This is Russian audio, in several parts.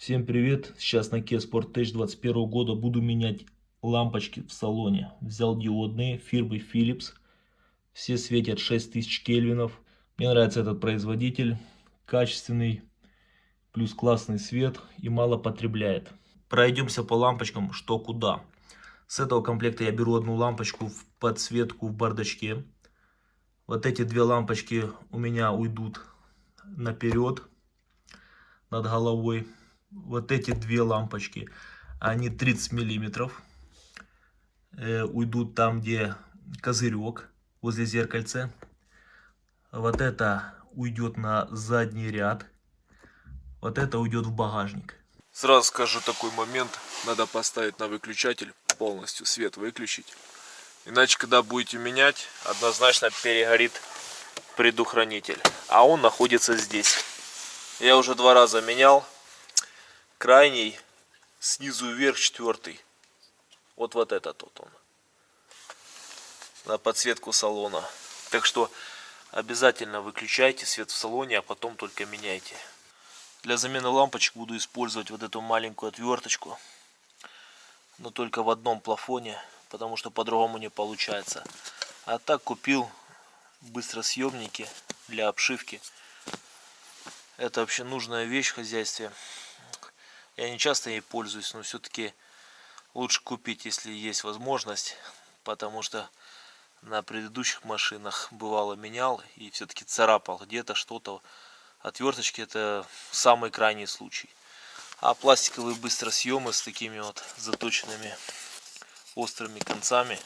Всем привет! Сейчас на Kia Sportage 21 года буду менять лампочки в салоне. Взял диодные фирмы Philips. Все светят 6000 кельвинов. Мне нравится этот производитель. Качественный, плюс классный свет и мало потребляет. Пройдемся по лампочкам, что куда. С этого комплекта я беру одну лампочку в подсветку в бардачке. Вот эти две лампочки у меня уйдут наперед над головой вот эти две лампочки, они 30 миллиметров, э, уйдут там, где козырек, возле зеркальца. Вот это уйдет на задний ряд, вот это уйдет в багажник. Сразу скажу такой момент, надо поставить на выключатель, полностью свет выключить. Иначе, когда будете менять, однозначно перегорит предохранитель. А он находится здесь. Я уже два раза менял, крайний снизу вверх четвертый. Вот вот этот вот он. На подсветку салона. Так что обязательно выключайте свет в салоне, а потом только меняйте. Для замены лампочек буду использовать вот эту маленькую отверточку. Но только в одном плафоне, потому что по-другому не получается. А так купил быстросъемники для обшивки. Это вообще нужная вещь в хозяйстве. Я не часто ей пользуюсь, но все-таки лучше купить, если есть возможность, потому что на предыдущих машинах бывало менял и все-таки царапал где-то что-то. Отверточки это самый крайний случай. А пластиковые быстросъемы с такими вот заточенными острыми концами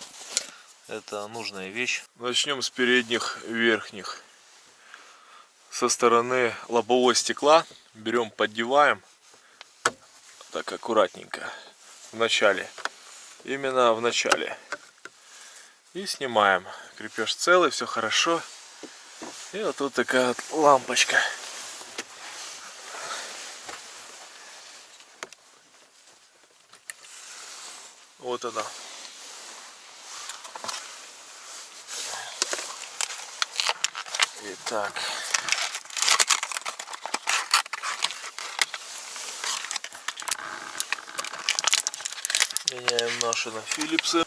это нужная вещь. Начнем с передних верхних. Со стороны лобового стекла берем, поддеваем так аккуратненько. В начале. Именно в начале. И снимаем. Крепеж целый все хорошо. И вот тут такая вот лампочка. Вот она. Итак, Меняем наши на Филипсы.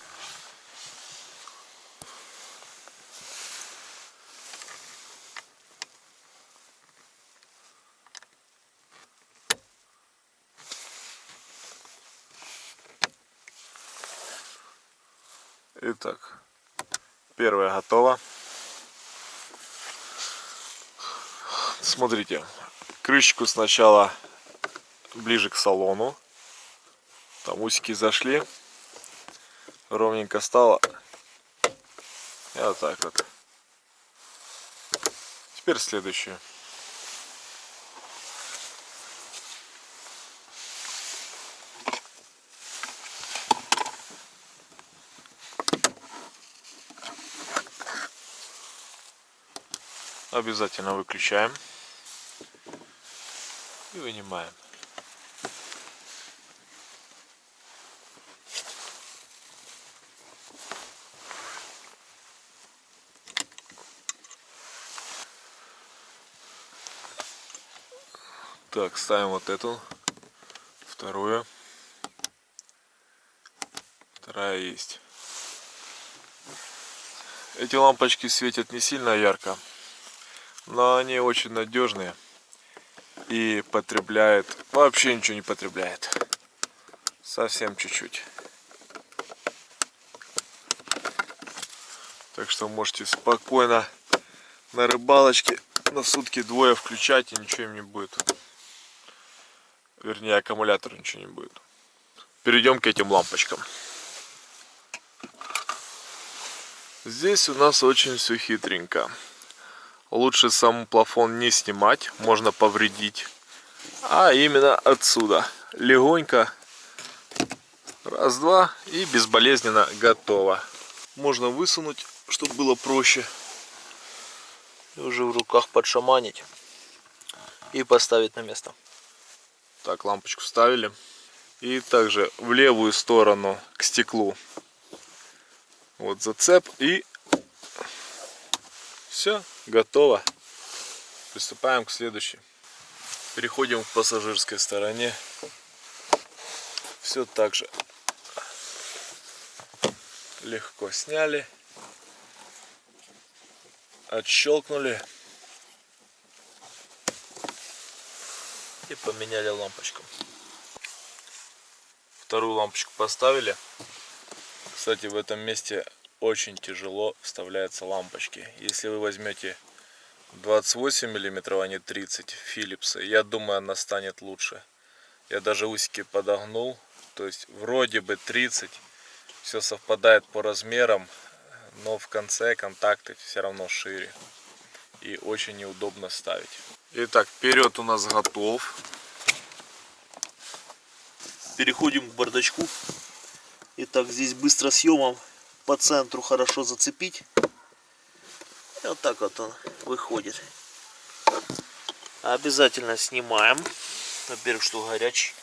Итак, первая готова. Смотрите, крышечку сначала ближе к салону там усики зашли. Ровненько стало. И вот так вот. Теперь следующую. Обязательно выключаем и вынимаем. Так, ставим вот эту, вторую. Вторая есть. Эти лампочки светят не сильно ярко, но они очень надежные и потребляют, вообще ничего не потребляет. Совсем чуть-чуть. Так что можете спокойно на рыбалочке на сутки двое включать и ничего им не будет. Вернее, аккумулятор ничего не будет. Перейдем к этим лампочкам. Здесь у нас очень все хитренько. Лучше сам плафон не снимать, можно повредить. А именно отсюда. Легонько. Раз-два и безболезненно готово. Можно высунуть, чтобы было проще. И уже в руках подшаманить. И поставить на место. Так, лампочку вставили. И также в левую сторону к стеклу. Вот зацеп и все, готово. Приступаем к следующей. Переходим к пассажирской стороне. Все так же легко сняли, отщелкнули И поменяли лампочку. Вторую лампочку поставили. Кстати, в этом месте очень тяжело вставляются лампочки. Если вы возьмете 28 миллиметров, а не 30 Philips, я думаю, она станет лучше. Я даже усики подогнул. То есть вроде бы 30. Все совпадает по размерам. Но в конце контакты все равно шире. И очень неудобно ставить. Итак, вперед у нас готов. Переходим к бардачку. Итак, здесь быстро съемом по центру хорошо зацепить. И вот так вот он выходит. Обязательно снимаем. Во-первых, что горячий.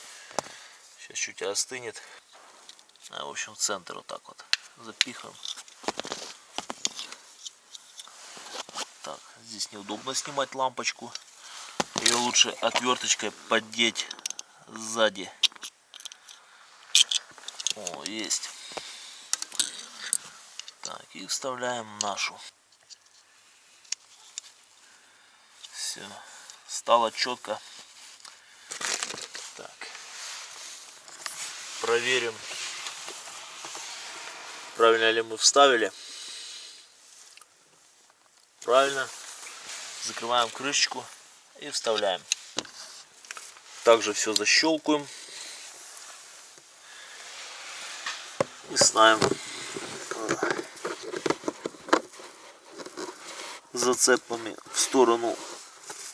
Сейчас чуть остынет. А, в общем, в центр вот так вот запихаем. Так, здесь неудобно снимать лампочку. Ее лучше отверточкой поддеть сзади. О, есть. Так, и вставляем нашу. Все. Стало четко. Так. Проверим, правильно ли мы вставили. Правильно. Закрываем крышечку и вставляем. Также все защелкиваем. И ставим зацепами в сторону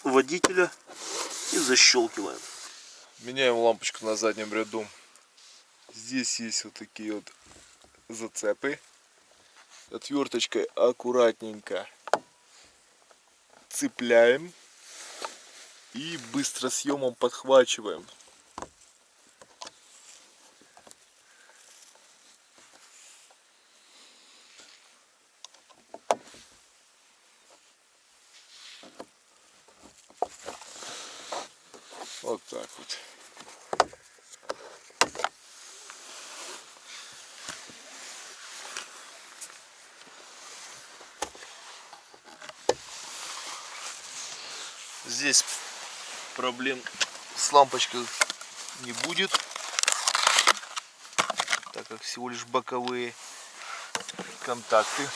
водителя и защелкиваем. Меняем лампочку на заднем ряду. Здесь есть вот такие вот зацепы. Отверточкой аккуратненько цепляем и быстро съемом подхвачиваем. Вот так вот. Здесь проблем с лампочкой не будет, так как всего лишь боковые контакты.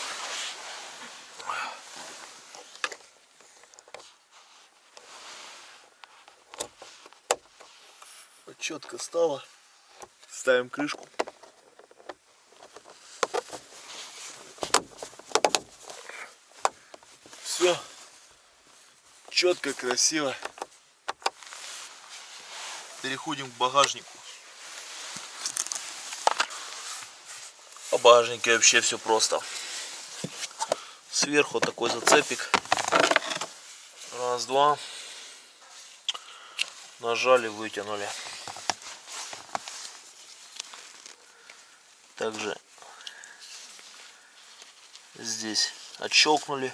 Вот четко стало. Ставим крышку. Все четко, красиво. Переходим к багажнику. По багажнике вообще все просто. Сверху такой зацепик. Раз, два. Нажали, вытянули. Также здесь отщелкнули.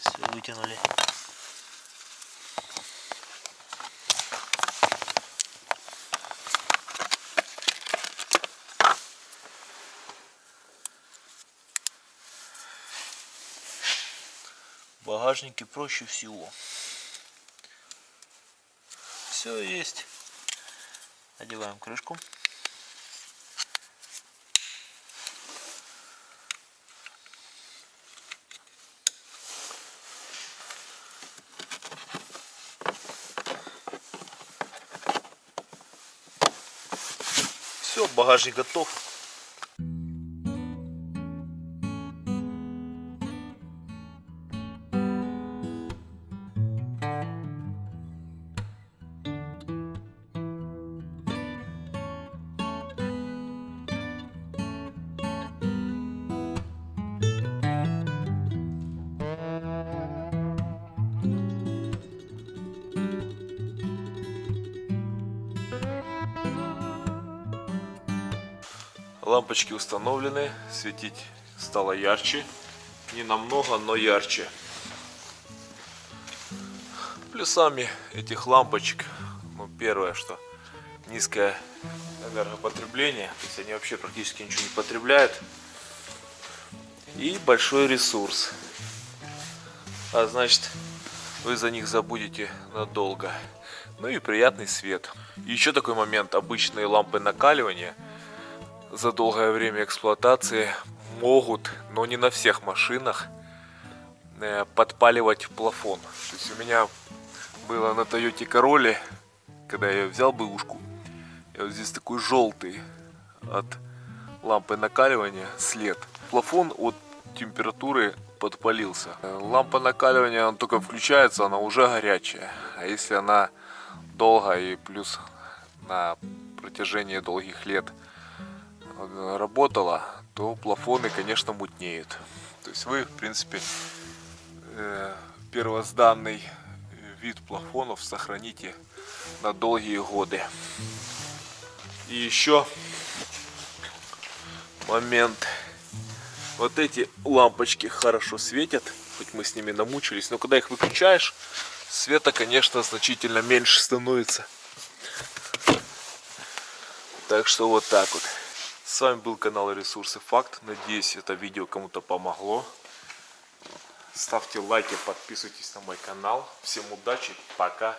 Все вытянули. Багажнике проще всего. Все есть. Одеваем крышку. Все, багажник готов. Лампочки установлены, светить стало ярче. Не намного, но ярче. Плюсами этих лампочек, ну первое, что низкое энергопотребление, то есть они вообще практически ничего не потребляют. И большой ресурс. А значит, вы за них забудете надолго. Ну и приятный свет. И еще такой момент. Обычные лампы накаливания за долгое время эксплуатации могут, но не на всех машинах, э, подпаливать плафон. То есть у меня было на Toyota Corolla, когда я взял бэушку, и вот здесь такой желтый от лампы накаливания след. Плафон от температуры подпалился. Э, Лампа накаливания, она только включается, она уже горячая. А если она долго и плюс на протяжении долгих лет работала, то плафоны, конечно, мутнеют. То есть вы, в принципе, э, первозданный вид плафонов сохраните на долгие годы. И еще момент. Вот эти лампочки хорошо светят, хоть мы с ними намучились, но когда их выключаешь, света, конечно, значительно меньше становится. Так что вот так вот. С вами был канал Ресурсы Факт. Надеюсь, это видео кому-то помогло. Ставьте лайки, подписывайтесь на мой канал. Всем удачи, пока.